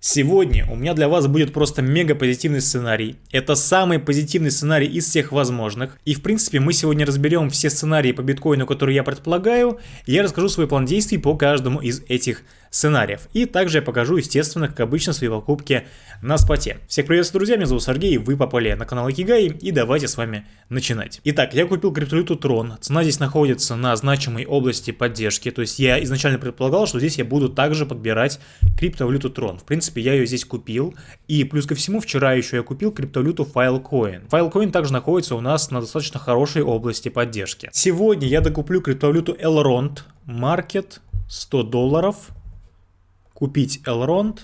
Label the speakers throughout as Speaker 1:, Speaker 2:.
Speaker 1: Сегодня у меня для вас будет просто мега позитивный сценарий. Это самый позитивный сценарий из всех возможных. И в принципе мы сегодня разберем все сценарии по биткоину, которые я предполагаю. И я расскажу свой план действий по каждому из этих сценариев. И также я покажу, естественно, как обычно, свои покупки на споте. Всех приветствую, друзья, меня зовут Сергей, вы попали на канал Икигай, и давайте с вами начинать. Итак, я купил криптовалюту Tron, цена здесь находится на значимой области поддержки, то есть я изначально предполагал, что здесь я буду также подбирать криптовалюту Tron. В принципе, я ее здесь купил, и плюс ко всему, вчера еще я купил криптовалюту Filecoin. Filecoin также находится у нас на достаточно хорошей области поддержки. Сегодня я докуплю криптовалюту Elrond, Market 100 долларов, купить Elrond,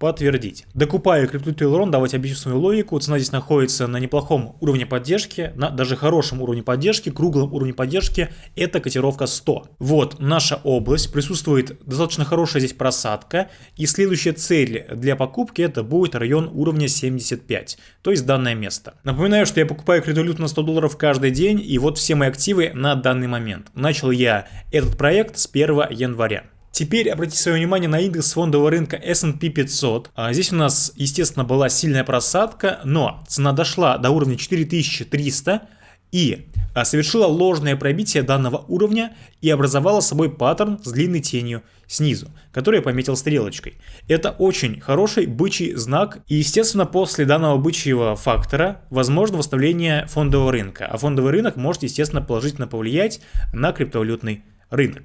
Speaker 1: подтвердить. Докупаю криптовалюту Elrond, давайте объясню свою логику. Цена здесь находится на неплохом уровне поддержки, на даже хорошем уровне поддержки, круглом уровне поддержки. Это котировка 100. Вот наша область, присутствует достаточно хорошая здесь просадка. И следующая цель для покупки это будет район уровня 75, то есть данное место. Напоминаю, что я покупаю криптовалюту на 100 долларов каждый день, и вот все мои активы на данный момент. Начал я этот проект с 1 января. Теперь обратите свое внимание на индекс фондового рынка S&P 500. А здесь у нас, естественно, была сильная просадка, но цена дошла до уровня 4300 и а, совершила ложное пробитие данного уровня и образовала собой паттерн с длинной тенью снизу, который я пометил стрелочкой. Это очень хороший бычий знак, и естественно после данного бычьего фактора возможно восстановление фондового рынка, а фондовый рынок может естественно положительно повлиять на криптовалютный рынок.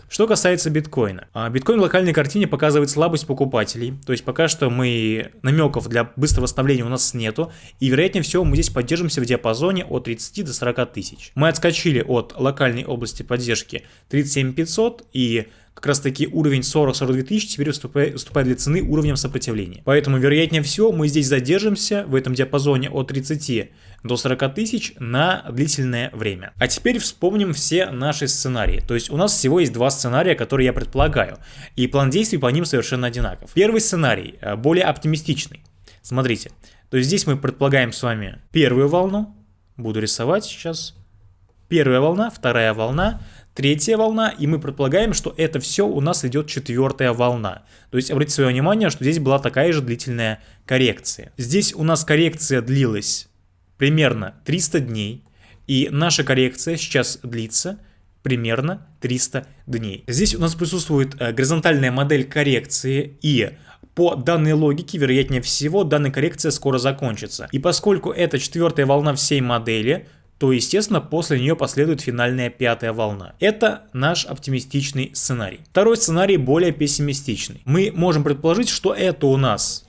Speaker 1: Что касается биткоина. А, биткоин в локальной картине показывает слабость покупателей, то есть пока что мы намеков для быстрого восстановления у нас нету, и вероятнее всего мы здесь поддержимся в диапазоне от 30 до 40 тысяч. Мы отскочили от локальной области поддержки 37 500 и как раз таки уровень 40-42 тысяч теперь выступает для цены уровнем сопротивления. Поэтому вероятнее всего мы здесь задержимся в этом диапазоне от 30 до 40 тысяч на длительное время. А теперь вспомним все наши сценарии. То есть у нас всего есть два сценария, которые я предполагаю. И план действий по ним совершенно одинаков. Первый сценарий э, более оптимистичный. Смотрите. То есть здесь мы предполагаем с вами первую волну. Буду рисовать сейчас. Первая волна, вторая волна, третья волна, и мы предполагаем, что это все у нас идет четвертая волна. То есть обратите свое внимание, что здесь была такая же длительная коррекция. Здесь у нас коррекция длилась примерно 300 дней, и наша коррекция сейчас длится примерно 300 дней. Здесь у нас присутствует э, горизонтальная модель коррекции, и по данной логике, вероятнее всего, данная коррекция скоро закончится. И поскольку это четвертая волна всей модели, то, естественно, после нее последует финальная пятая волна. Это наш оптимистичный сценарий. Второй сценарий более пессимистичный. Мы можем предположить, что это у нас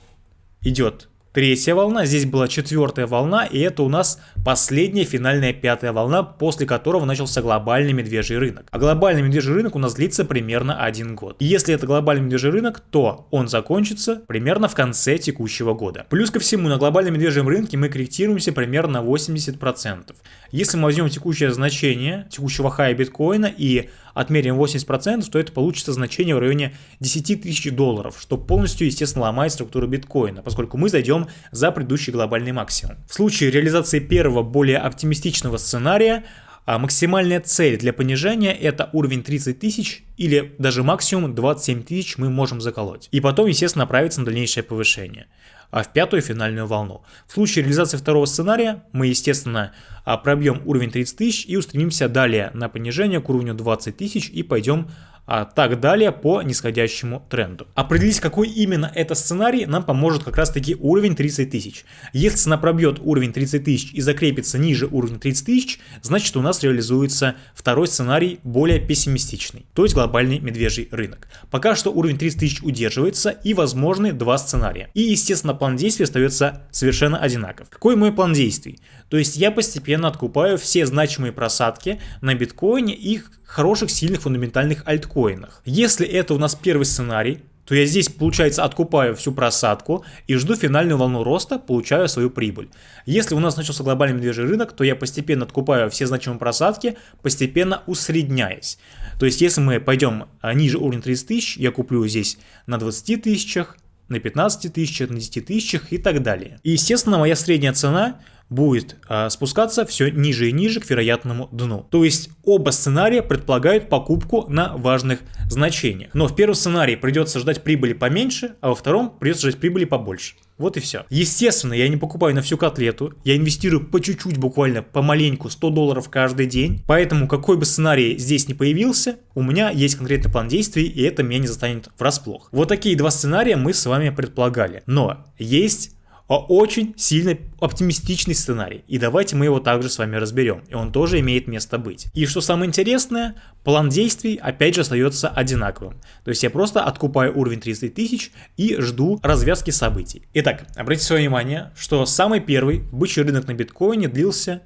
Speaker 1: идет третья волна, здесь была четвертая волна, и это у нас последняя финальная пятая волна, после которого начался глобальный медвежий рынок. А глобальный медвежий рынок у нас длится примерно один год. И если это глобальный медвежий рынок, то он закончится примерно в конце текущего года. Плюс ко всему, на глобальном медвежьем рынке мы корректируемся примерно на 80%. Если мы возьмем текущее значение текущего хая биткоина и отмерим 80%, то это получится значение в районе 10 тысяч долларов, что полностью, естественно, ломает структуру биткоина, поскольку мы зайдем за предыдущий глобальный максимум. В случае реализации первого, более оптимистичного сценария, а максимальная цель для понижения это уровень 30 тысяч или даже максимум 27 тысяч мы можем заколоть. И потом, естественно, направиться на дальнейшее повышение а в пятую финальную волну. В случае реализации второго сценария мы, естественно, а, пробьем уровень 30 тысяч и устремимся далее на понижение к уровню 20 тысяч и пойдем а так далее по нисходящему тренду. Определить, какой именно это сценарий, нам поможет как раз таки уровень 30 тысяч. Если цена пробьет уровень 30 тысяч и закрепится ниже уровня 30 тысяч, значит у нас реализуется второй сценарий более пессимистичный, то есть глобальный медвежий рынок. Пока что уровень 30 тысяч удерживается и возможны два сценария. И естественно план действий остается совершенно одинаков. Какой мой план действий? То есть я постепенно откупаю все значимые просадки на биткоине и хороших сильных фундаментальных альткоинах. Если это у нас первый сценарий, то я здесь, получается, откупаю всю просадку и жду финальную волну роста, получаю свою прибыль. Если у нас начался глобальный медвежий рынок, то я постепенно откупаю все значимые просадки, постепенно усредняясь. То есть, если мы пойдем а, ниже уровня 30 тысяч, я куплю здесь на 20 тысячах, на 15 тысячах, на 10 тысячах и так далее. И естественно моя средняя цена будет а, спускаться все ниже и ниже к вероятному дну. То есть оба сценария предполагают покупку на важных значениях. Но в первом сценарии придется ждать прибыли поменьше, а во втором придется ждать прибыли побольше. Вот и все. Естественно, я не покупаю на всю котлету, я инвестирую по чуть-чуть, буквально помаленьку, 100 долларов каждый день. Поэтому какой бы сценарий здесь не появился, у меня есть конкретный план действий, и это меня не застанет врасплох. Вот такие два сценария мы с вами предполагали. Но есть очень сильно оптимистичный сценарий. И давайте мы его также с вами разберем. И он тоже имеет место быть. И что самое интересное, план действий опять же остается одинаковым. То есть я просто откупаю уровень 30 тысяч и жду развязки событий. Итак, обратите свое внимание, что самый первый бычий рынок на биткоине длился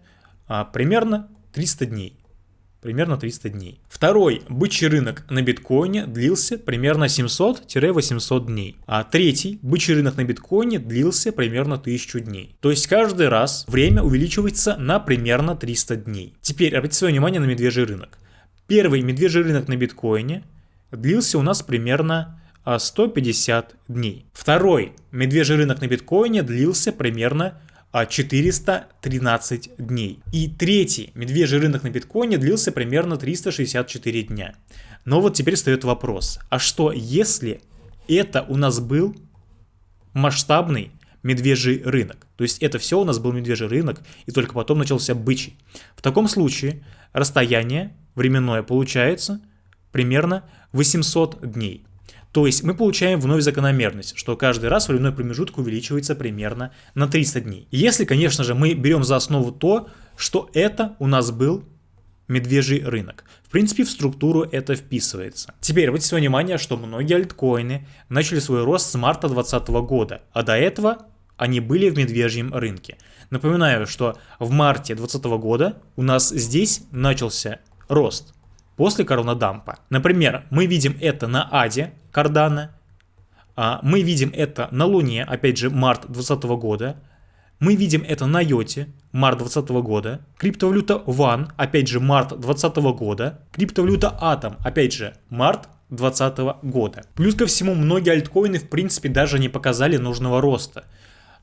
Speaker 1: а, примерно 300 дней примерно 300 дней. Второй бычий рынок на биткоине длился примерно 700-800 дней. А третий бычий рынок на биткоине длился примерно 1000 дней. То есть каждый раз время увеличивается на примерно 300 дней. Теперь обратите свое внимание на медвежий рынок. Первый медвежий рынок на биткоине длился у нас примерно 150 а, дней. Второй медвежий рынок на биткоине длился примерно 413 дней. И третий медвежий рынок на биткоине длился примерно 364 дня. Но вот теперь встает вопрос, а что если это у нас был масштабный медвежий рынок? То есть это все у нас был медвежий рынок, и только потом начался бычий. В таком случае расстояние временное получается примерно 800 дней. То есть мы получаем вновь закономерность, что каждый раз временной промежуток увеличивается примерно на 300 дней. Если, конечно же, мы берем за основу то, что это у нас был медвежий рынок. В принципе, в структуру это вписывается. Теперь обратите внимание, что многие альткоины начали свой рост с марта 2020 года, а до этого они были в медвежьем рынке. Напоминаю, что в марте 2020 года у нас здесь начался рост после коронадампа. Например, мы видим это на Аде Кардана, а, мы видим это на Луне, опять же, март 2020 года, мы видим это на Йоте, март 2020 года, криптовалюта Ван, опять же, март 2020 года, криптовалюта Атом, опять же, март 2020 года. Плюс ко всему, многие альткоины, в принципе, даже не показали нужного роста.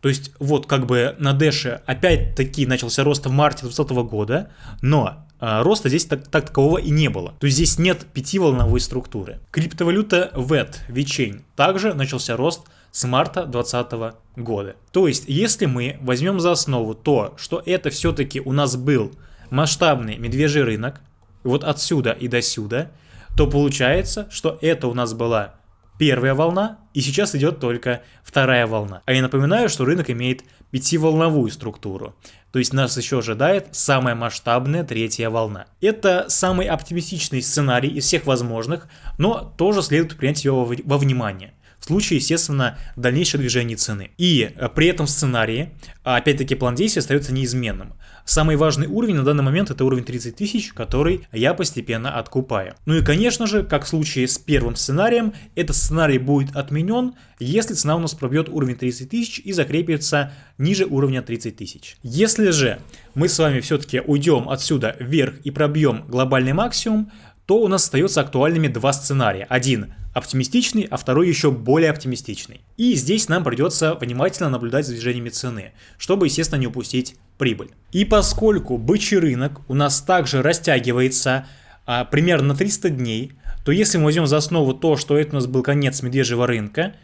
Speaker 1: То есть, вот как бы на Дэше опять-таки начался рост в марте 2020 года, но роста здесь так, так такового и не было. То есть здесь нет пятиволновой структуры. Криптовалюта VET, VeChain, также начался рост с марта 2020 года. То есть, если мы возьмем за основу то, что это все-таки у нас был масштабный медвежий рынок, вот отсюда и до сюда, то получается, что это у нас была первая волна, и сейчас идет только вторая волна. А я напоминаю, что рынок имеет пятиволновую структуру. То есть нас еще ожидает самая масштабная третья волна. Это самый оптимистичный сценарий из всех возможных, но тоже следует принять его во внимание случае, естественно, дальнейшего движения цены. И э, при этом сценарии, опять-таки, план действия остается неизменным. Самый важный уровень на данный момент это уровень 30 тысяч, который я постепенно откупаю. Ну и конечно же, как в случае с первым сценарием, этот сценарий будет отменен, если цена у нас пробьет уровень 30 тысяч и закрепится ниже уровня 30 тысяч. Если же мы с вами все-таки уйдем отсюда вверх и пробьем глобальный максимум, то у нас остается актуальными два сценария. Один оптимистичный, а второй еще более оптимистичный. И здесь нам придется внимательно наблюдать за движениями цены, чтобы, естественно, не упустить прибыль. И поскольку бычий рынок у нас также растягивается а, примерно на 300 дней, то если мы возьмем за основу то, что это у нас был конец медвежьего рынка,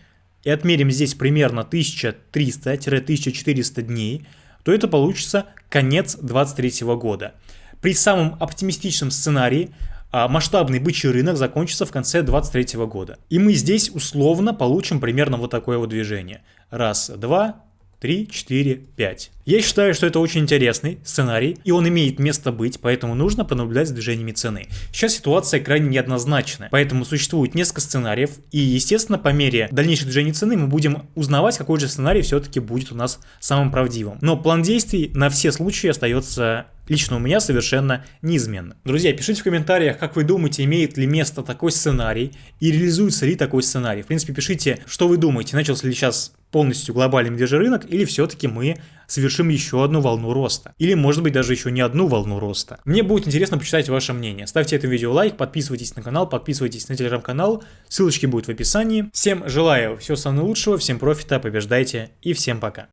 Speaker 1: и отмерим здесь примерно 1300-1400 дней, то это получится конец 2023 года. При самом оптимистичном сценарии масштабный бычий рынок закончится в конце 2023 года. И мы здесь условно получим примерно вот такое вот движение. Раз, два, 3, 4, 5. Я считаю, что это очень интересный сценарий, и он имеет место быть, поэтому нужно понаблюдать за движениями цены. Сейчас ситуация крайне неоднозначная, поэтому существует несколько сценариев, и естественно по мере дальнейшего движения цены мы будем узнавать, какой же сценарий все-таки будет у нас самым правдивым. Но план действий на все случаи остается лично у меня совершенно неизменно. Друзья, пишите в комментариях, как вы думаете, имеет ли место такой сценарий и реализуется ли такой сценарий. В принципе, пишите, что вы думаете, начался ли сейчас полностью глобальный медвежий рынок, или все-таки мы совершим еще одну волну роста. Или может быть даже еще не одну волну роста. Мне будет интересно почитать ваше мнение. Ставьте этому видео лайк, подписывайтесь на канал, подписывайтесь на телеграм-канал, ссылочки будут в описании. Всем желаю всего самого лучшего, всем профита, побеждайте и всем пока.